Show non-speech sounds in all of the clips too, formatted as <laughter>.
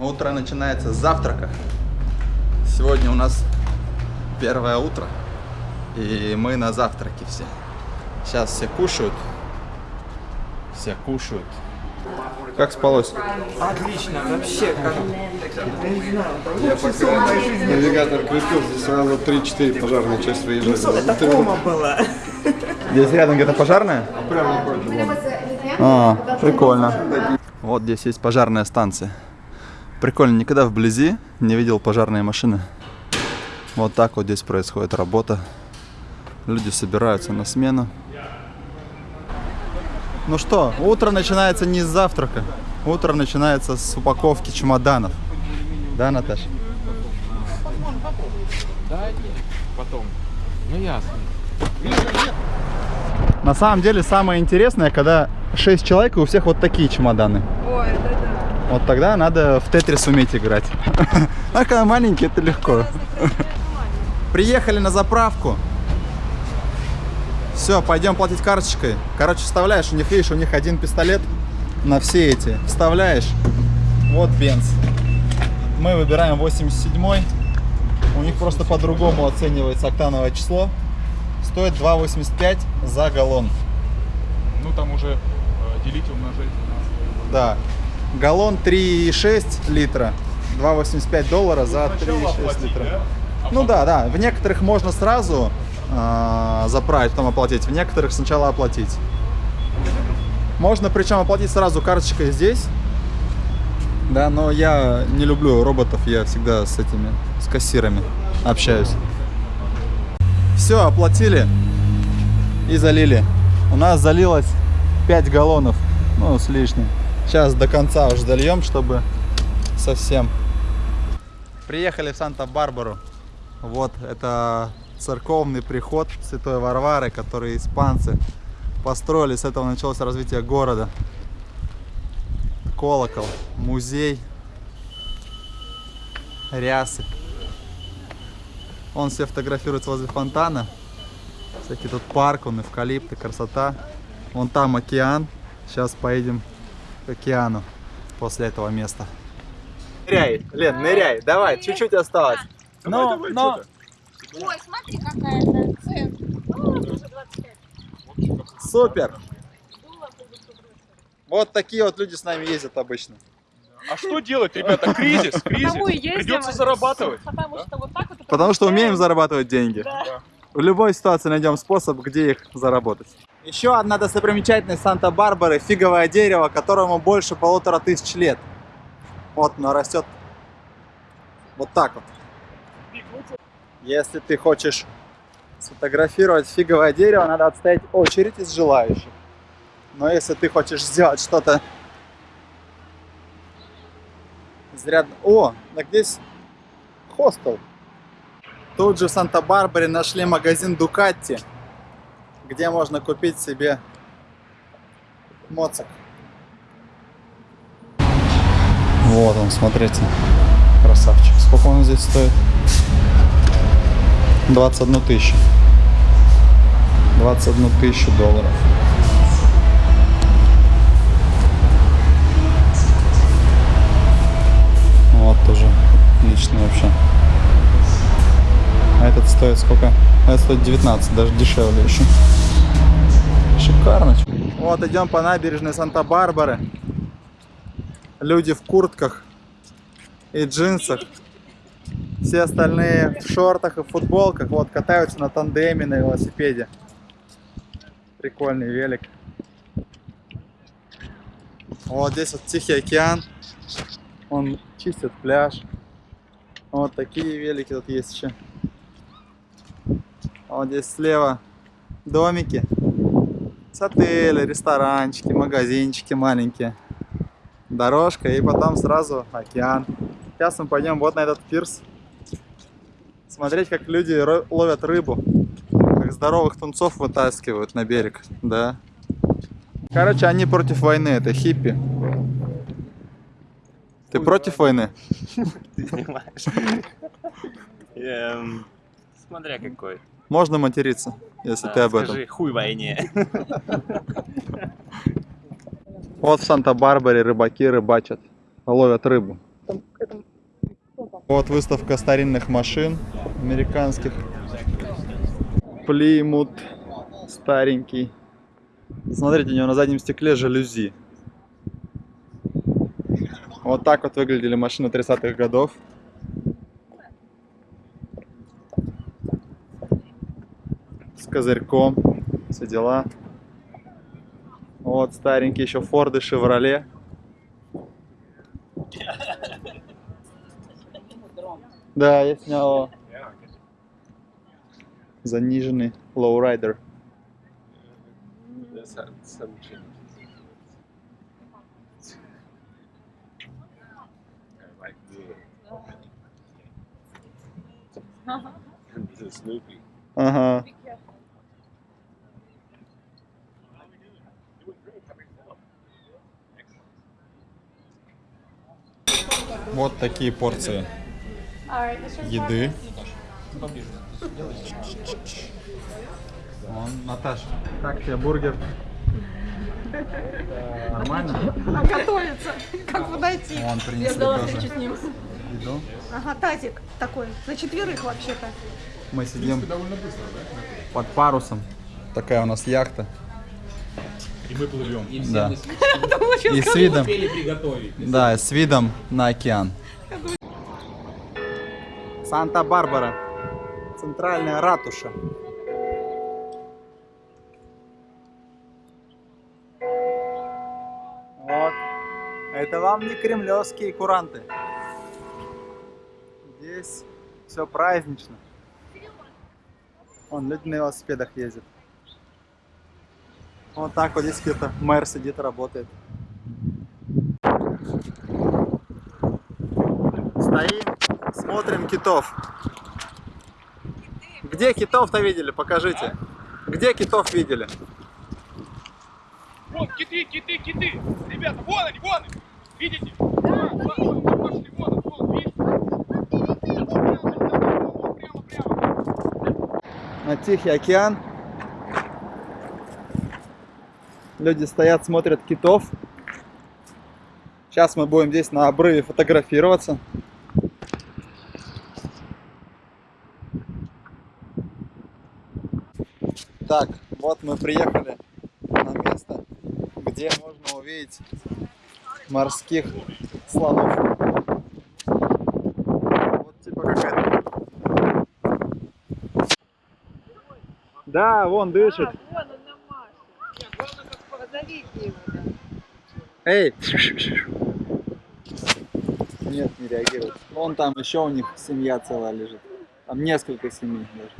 Утро начинается с завтрака. Сегодня у нас первое утро. И мы на завтраке все. Сейчас все кушают. Все кушают. Как спалось? Отлично, вообще, как... Я пока навигатор крутил, здесь сразу 3-4 пожарные части выезжали. Это кома было. Здесь рядом где-то пожарная? Прямо напротив. А, прикольно. Вот здесь есть пожарная станция. Прикольно, никогда вблизи не видел пожарные машины. Вот так вот здесь происходит работа. Люди собираются на смену. Ну что, утро начинается не с завтрака. Утро начинается с упаковки чемоданов. Да, Наташа? Потом. Ну ясно. На самом деле самое интересное, когда 6 человек и у всех вот такие чемоданы. Вот тогда надо в Тетрис уметь играть. <laughs> А когда маленький, это легко. Приехали на заправку. Все, пойдем платить карточкой. Короче, вставляешь, у них, видишь, у них один пистолет на все эти. Вставляешь. Вот бенз. Мы выбираем 87 У них просто по-другому оценивается октановое число. Стоит 2,85 за галлон. Ну там уже э, делить умножить. Да. Галлон 3,6 литра. 2,85 доллара за Сначала 3,6 оплатить, литра. да? А Ну да, да. В некоторых можно сразу а, заправить, потом оплатить. В некоторых сначала оплатить. Можно причем оплатить сразу карточкой здесь. Да, но я не люблю роботов, я всегда с этими, с кассирами общаюсь. Все, оплатили и залили. У нас залилось 5 галлонов, ну, с лишним. Сейчас до конца уже зальем, чтобы совсем. Приехали в Санта-Барбару. Вот это церковный приход Святой Варвары, который испанцы построили. С этого началось развитие города. Колокол, музей, рясы. Он все фотографируется возле фонтана. Всякий тут парк, он эвкалипты, красота. Вон там океан. Сейчас поедем к океану после этого места. Ныряй, Лен, ныряй, давай, чуть-чуть осталось. Давай, Ну, давай, но-? Ой, смотри, какая-то цен. Ну, уже 25. Супер! Вот такие вот люди с нами ездят обычно. А что делать, ребята? Кризис, кризис. Придется зарабатывать. Потому что вот так вот... Потому что умеем зарабатывать деньги. Да. В любой ситуации найдем способ, где их заработать. Еще одна достопримечательность Санта-Барбары – фиговое дерево, которому больше полутора тысяч лет. Вот оно растет вот так вот. Если ты хочешь сфотографировать фиговое дерево, надо отстоять очередь из желающих. Но если ты хочешь сделать что-то изрядно... О, так здесь хостел. Тут же в Санта-Барбаре нашли магазин Дукатти, где можно купить себе моцик. Вот он, смотрите. Красавчик. Сколько он здесь стоит? 21 тысячу. 21 тысячу долларов. Вот тоже отличный вообще. А этот стоит сколько? А этот стоит 19, даже дешевле еще. Шикарно. Вот идем по набережной Санта-Барбары. Люди в куртках и джинсах. Все остальные в шортах и футболках. Вот катаются на тандеме, на велосипеде. Прикольный велик. Вот здесь вот Тихий океан. Он чистит пляж. Вот такие велики тут есть еще. Вот здесь слева домики. С отели, ресторанчики, магазинчики маленькие. Дорожка и потом сразу океан. Сейчас мы пойдем вот на этот пирс. Смотреть, как люди ловят рыбу. Как здоровых тунцов вытаскивают на берег. Да. Короче, они против войны, это хиппи. Ты против войны? <laughs> Ты снимаешь. <laughs> Эм, Смотря какой. Можно материться, если Да, ты об этом. Скажи, хуй войне. <laughs> Вот в Санта-Барбаре рыбаки рыбачат, ловят рыбу. Вот выставка старинных машин американских. Плимут старенький. Смотрите, у него на заднем стекле жалюзи. Вот так вот выглядели машины 30-х годов. Козырьком, все дела. Вот старенькие еще Форды, Шевроле. Да, я снял заниженный lowrider. Ага. Вот такие порции еды. Вон, Наташа, как тебе бургер? Нормально? А готовится. Как подойти? Вон Я принесли ждала тоже встречу с ним. еду. Ага, тазик такой. На четверых вообще-то. Мы сидим под парусом. Такая у нас яхта. И мы плывем. Да. <laughs> И с видом. Да, с видом на океан. Санта-Барбара. Центральная ратуша. Вот. Это вам не кремлевские куранты. Здесь все празднично. Вон, люди на велосипедах ездят. Вот так вот здесь где-то мэр сидит, работает. Стоим, смотрим китов. Где китов-то видели? Покажите. Где китов видели? Вон, киты, киты, киты! Ребята, вон они, вон они! Видите? Вон, вон, вон, пошли, вон, он, вон, видите? Прямо, прямо, прямо. На Тихий океан. Люди стоят, смотрят китов. Сейчас мы будем здесь на обрыве фотографироваться. Так, вот мы приехали на место, где можно увидеть морских слонов. Вот типа как это. Да, вон дышит. Эй! Нет, не реагирует. Вон там еще у них семья целая лежит. Там несколько семей даже.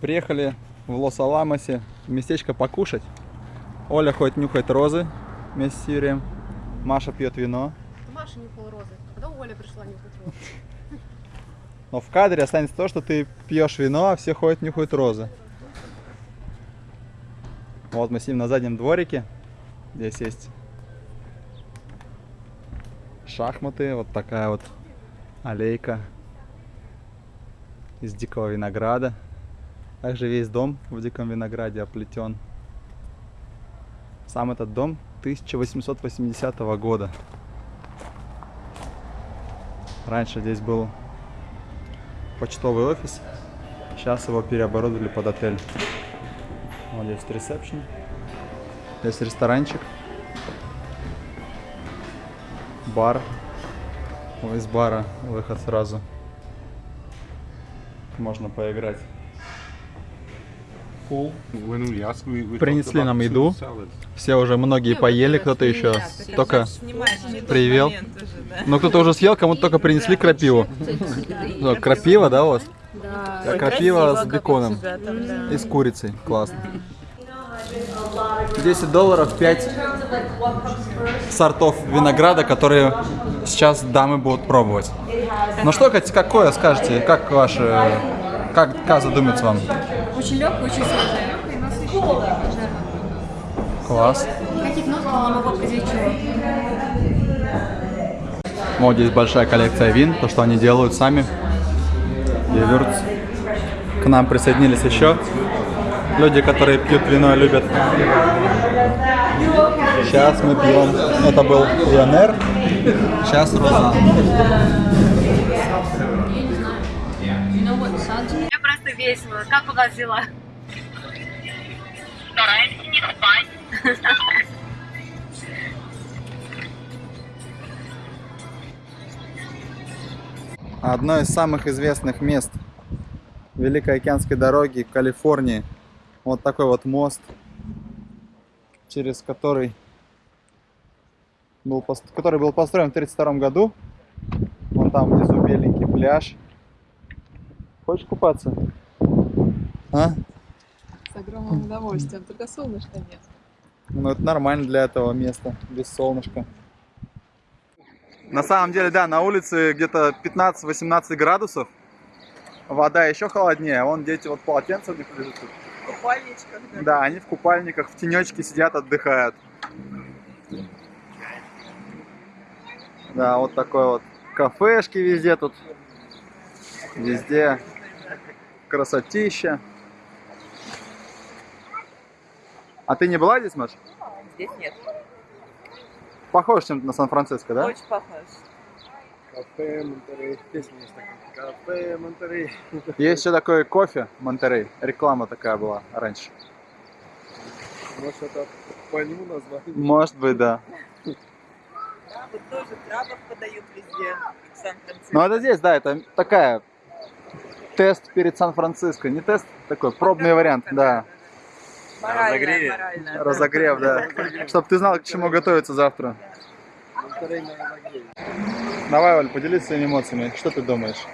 Приехали в Лос-Аламосе местечко покушать. Оля ходит нюхает розы вместе с Юрием. Маша пьет вино. Маша нюхала розы. Когда Оля пришла нюхать розы? Но в кадре останется то, что ты пьешь вино, а все ходят нюхают розы. Вот мы сидим на заднем дворике. Здесь есть шахматы, вот такая вот аллейка из дикого винограда. Также весь дом в диком винограде оплетен. Сам этот дом 1880 года. Раньше здесь был почтовый офис. Сейчас его переоборудовали под отель. Вот здесь ресепшн. Здесь ресторанчик. Бар. О, Из бара выход сразу. Можно поиграть. Пул. When we ask, we, we Принесли нам еду. Все уже многие поели, кто-то еще <laughs> только <laughs> привел. Но кто-то уже съел, кому-то только принесли крапиву. Ну, крапива, да, у вас? Да. Крапива с беконом и с курицей. Классно. 10 долларов 5 сортов винограда, которые сейчас дамы будут пробовать. Ну что, какое скажете? Как ваше... Как Каза думается вам? Очень легкая, очень свежая. Класс. Каких ноток не могу определить чего. Вот здесь большая коллекция вин, то, что они делают сами. Gewürz. К нам присоединились еще люди, которые пьют вино и любят Сейчас мы пьем. Это был Пионер. Сейчас Роза. Мне просто весело. Как у вас дела? Стараемся не спать. Одно из самых известных мест Великой океанской дороги в Калифорнии. Вот такой вот мост, через который был, который был построен в 1932 году. Вон там внизу беленький пляж. Хочешь купаться? А? С огромным удовольствием, только солнышка нет. Ну, это нормально для этого места, без солнышка. На самом деле, да, на улице где-то 15-18 градусов. Вода еще холоднее. Вон дети вот полотенца у них лежит тут. В купальничках, да. Да, они в купальниках, в тенечке сидят, отдыхают. Да, вот такой вот кафешки везде тут. Везде красотища. А ты не была здесь, Маш? Здесь нет. Похож чем-то на Сан-Франциско, да? Очень похож. Кафе Монтерей. Песня есть такая. Кафе Монтерей. Есть еще такой кофе Монтерей. Реклама такая была раньше. Может это по нему название? Может быть, да. Да, вот тоже крабов подают везде, в Сан-Франциско. Но это здесь, да, это такая тест перед Сан-Франциско. Не тест, такой пробный вариант, да. Моральная, Разогреве. моральная. Разогрев, да. <laughs> Чтобы ты знал, к чему готовиться завтра. Давай, Оль, поделись своими эмоциями. Что ты думаешь?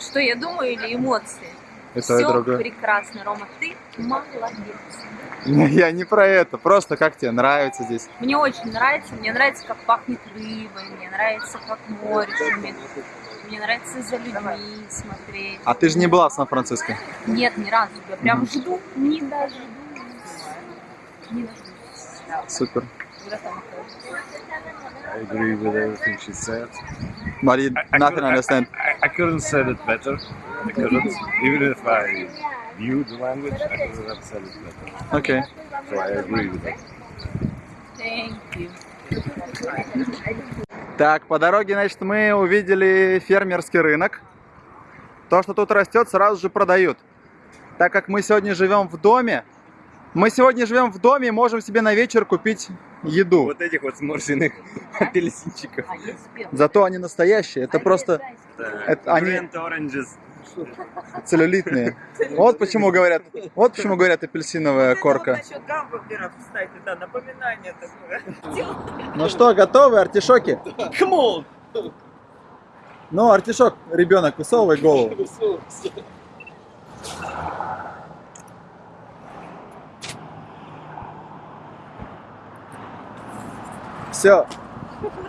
Что я думаю или эмоции? И то, и Все другое. прекрасно, Рома, ты молодец. <laughs> Я не про это. Просто как тебе нравится здесь? Мне очень нравится, мне нравится, как пахнет рыбой, мне нравится, как море шумит. Мне нравится за людьми смотреть. А ты же не была в Сан-Франциско. Нет, ни разу. Я прям жду, не дождусь. Не дождусь. Супер. Когда там. I agree with everything she said. But you nothing understand. I, I couldn't say it better. I couldn't. Even if I knew the language, I couldn't have said it better. Окей. So I agree with it. Thank you. Так, по дороге, значит, мы увидели фермерский рынок. То, что тут растет, сразу же продают. Так как мы сегодня живем в доме, мы сегодня живем в доме и можем себе на вечер купить еду. Вот этих вот сморщенных апельсинчиков. А. Зато они настоящие. Это просто Это они- целлюлитные. Вот почему говорят, вот почему говорят апельсиновая Вот корка. Это вот насчет гамбургеров, кстати, да, напоминание такое. Ну что, готовы артишоки? Come on! Ну, артишок, ребенок, высовывай голову. Все,